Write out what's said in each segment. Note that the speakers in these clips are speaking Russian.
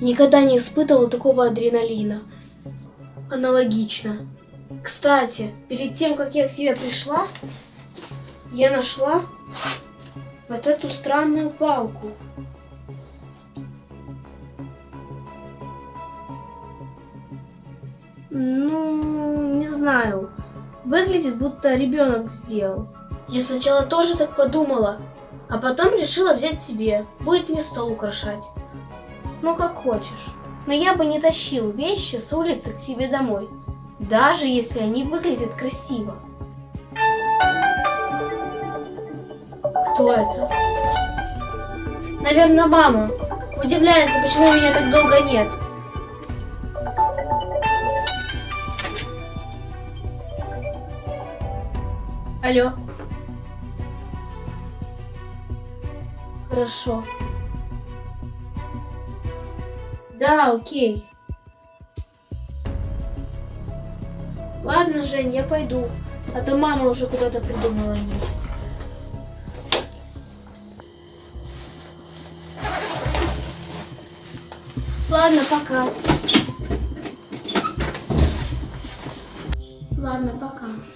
Никогда не испытывал такого адреналина. Аналогично. Кстати, перед тем, как я к тебе пришла, я нашла вот эту странную палку. Ну, не знаю. Выглядит, будто ребенок сделал. Я сначала тоже так подумала, а потом решила взять себе. Будет мне стол украшать. Ну, как хочешь. Но я бы не тащил вещи с улицы к себе домой, даже если они выглядят красиво. Кто это? Наверное, мама. Удивляется, почему меня так долго нет. Алло. Хорошо. Да, окей. Ладно, Жень, я пойду. А то мама уже куда-то придумала ехать. Ладно, пока. Ладно, пока.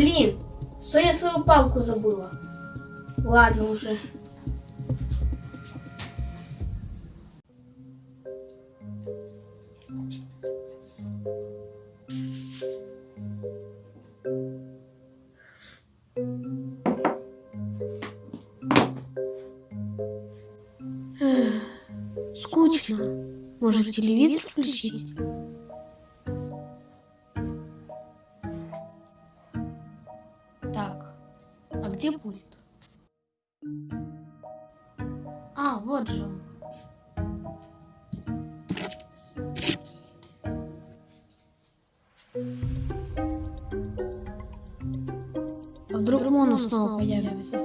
Блин, Соня свою палку забыла. Ладно уже. Скучно. Может, телевизор включить? Где пульт? А, вот же он. А вдруг Мону снова появится?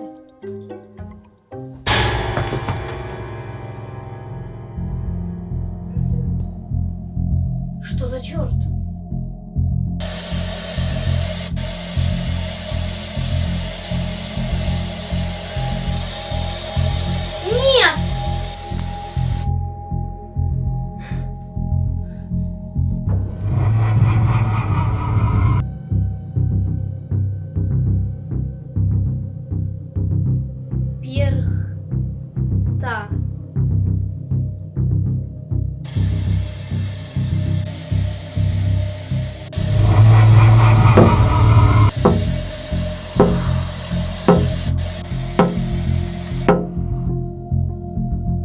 Что за черт? Та.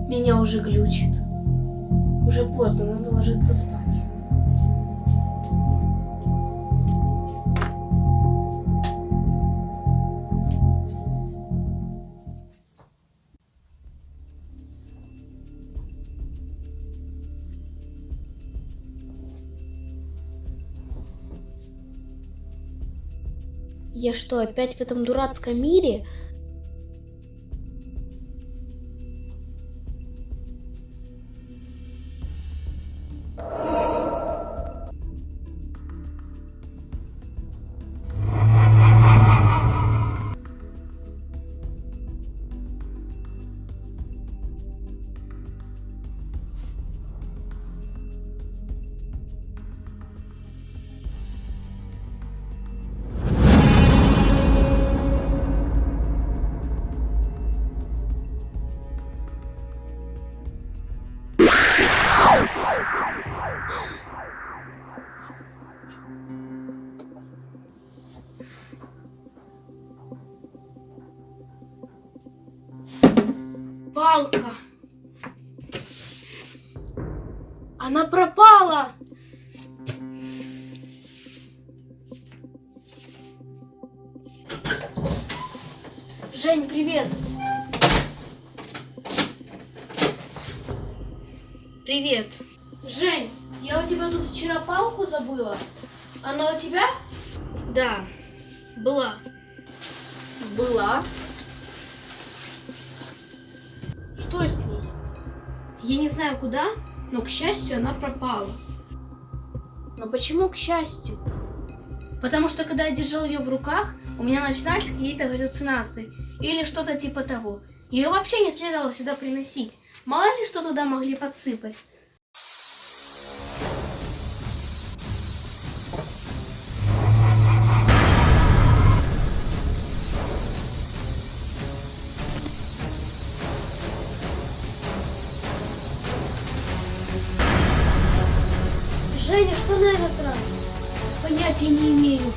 Меня уже глючит. Уже поздно, надо ложиться спать. Я что, опять в этом дурацком мире? Палка. Она пропала. Жень, привет. Привет. Жень, я у тебя тут вчера палку забыла. Она у тебя? Да, была. Была. Что с ней? Я не знаю куда, но, к счастью, она пропала. Но почему к счастью? Потому что когда я держал ее в руках, у меня начинались какие-то галлюцинации или что-то типа того. Ее вообще не следовало сюда приносить. Мало ли что туда могли подсыпать. Женя, что на этот раз? Понятия не имею.